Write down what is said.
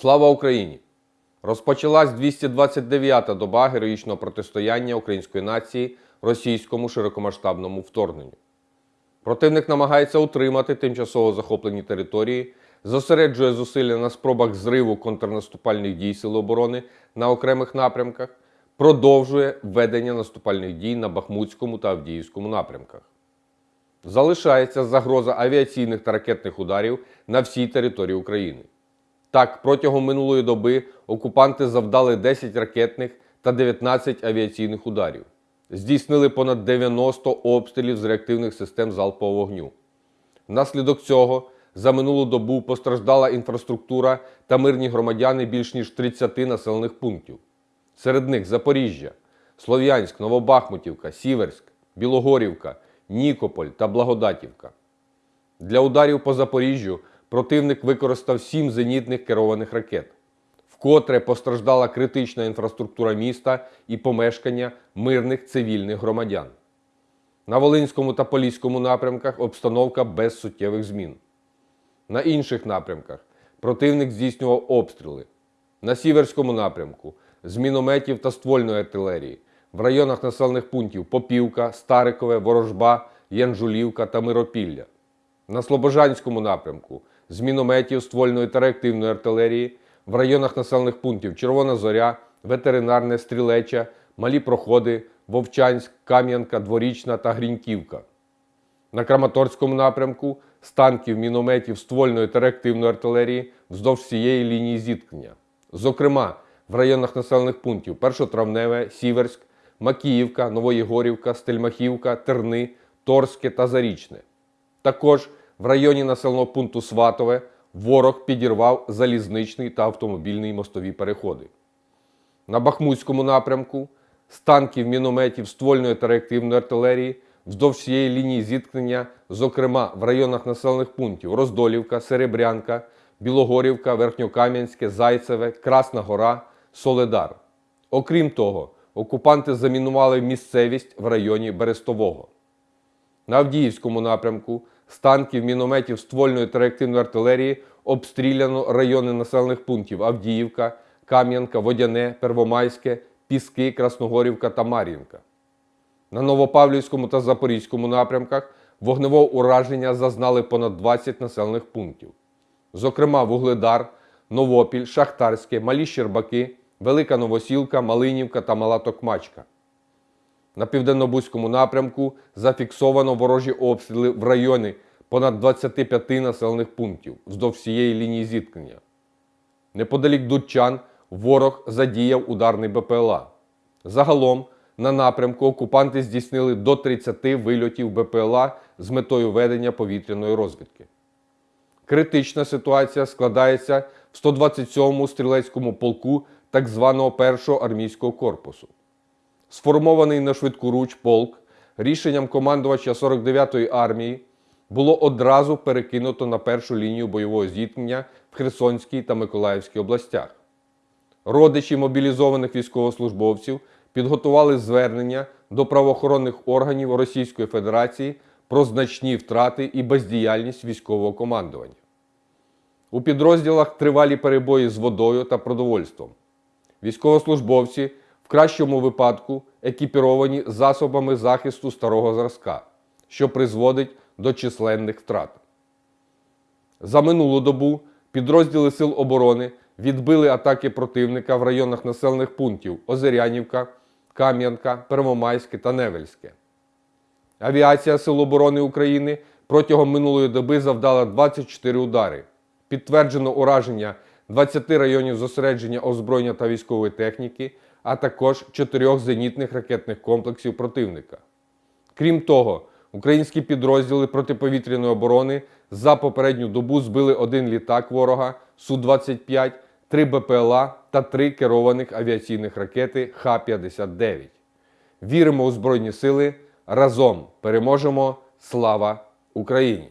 Слава Україні! Розпочалась 229-та доба героїчного протистояння української нації російському широкомасштабному вторгненню. Противник намагається утримати тимчасово захоплені території, зосереджує зусилля на спробах зриву контрнаступальних дій Сил оборони на окремих напрямках, продовжує ведення наступальних дій на Бахмутському та Авдіївському напрямках. Залишається загроза авіаційних та ракетних ударів на всій території України. Так, протягом минулої доби окупанти завдали 10 ракетних та 19 авіаційних ударів. Здійснили понад 90 обстрілів з реактивних систем залпового вогню. Внаслідок цього за минулу добу постраждала інфраструктура та мирні громадяни більш ніж 30 населених пунктів. Серед них Запоріжжя, Слов'янськ, Новобахмутівка, Сіверськ, Білогорівка, Нікополь та Благодатівка. Для ударів по Запоріжжю противник використав сім зенітних керованих ракет. Вкотре постраждала критична інфраструктура міста і помешкання мирних цивільних громадян. На Волинському та Поліському напрямках обстановка без суттєвих змін. На інших напрямках противник здійснював обстріли. На Сіверському напрямку з мінометів та ствольної артилерії, в районах населених пунктів Попівка, Старикове, Ворожба, Янжулівка та Миропілля. На Слобожанському напрямку з мінометів, ствольної та реактивної артилерії, в районах населених пунктів Червона Зоря, Ветеринарне, Стрілеча, Малі Проходи, Вовчанськ, Кам'янка, Дворічна та Гріньківка. На Краматорському напрямку з танків, мінометів, ствольної та реактивної артилерії вздовж всієї лінії зіткнення. Зокрема, в районах населених пунктів Першотравневе, Сіверськ, Макіївка, Новоєгорівка, Стельмахівка, Терни, Торське та Зарічне. Також в районі населеного пункту Сватове ворог підірвав залізничний та автомобільний мостові переходи. На Бахмутському напрямку з танків, мінометів, ствольної та реактивної артилерії вздовж всієї лінії зіткнення, зокрема в районах населених пунктів Роздолівка, Серебрянка, Білогорівка, Верхньокам'янське, Зайцеве, Красна Гора, Соледар. Окрім того, окупанти замінували місцевість в районі Берестового. На Авдіївському напрямку з танків, мінометів, ствольної та реактивної артилерії обстріляно райони населених пунктів Авдіївка, Кам'янка, Водяне, Первомайське, Піски, Красногорівка та Мар'їнка. На Новопавлівському та Запорізькому напрямках вогневого ураження зазнали понад 20 населених пунктів. Зокрема, Вугледар, Новопіль, Шахтарське, Малі Щербаки, Велика Новосілка, Малинівка та Мала Токмачка. На південно-бузькому напрямку зафіксовано ворожі обстріли в районі понад 25 населених пунктів вздовж всієї лінії зіткнення. Неподалік Дудчан ворог задіяв ударний БПЛА. Загалом на напрямку окупанти здійснили до 30 вильотів БПЛА з метою ведення повітряної розвідки. Критична ситуація складається в 127-му стрілецькому полку так званого першого армійського корпусу. Сформований на швидку руч полк рішенням командувача 49-ї армії було одразу перекинуто на першу лінію бойового зіткнення в Херсонській та Миколаївській областях. Родичі мобілізованих військовослужбовців підготували звернення до правоохоронних органів Російської Федерації про значні втрати і бездіяльність військового командування. У підрозділах тривалі перебої з водою та продовольством. Військовослужбовці в кращому випадку екіпіровані засобами захисту старого зразка, що призводить до численних втрат. За минулу добу підрозділи Сил оборони відбили атаки противника в районах населених пунктів Озерянівка, Кам'янка, Первомайське та Невельське. Авіація Сил оборони України протягом минулої доби завдала 24 удари. Підтверджено ураження 20 районів зосередження озброєння та військової техніки, а також 4 зенітних ракетних комплексів противника. Крім того, українські підрозділи протиповітряної оборони за попередню добу збили один літак ворога Су-25, 3 БПЛА та 3 керованих авіаційних ракети Х-59. Віримо у Збройні Сили! Разом переможемо! Слава Україні!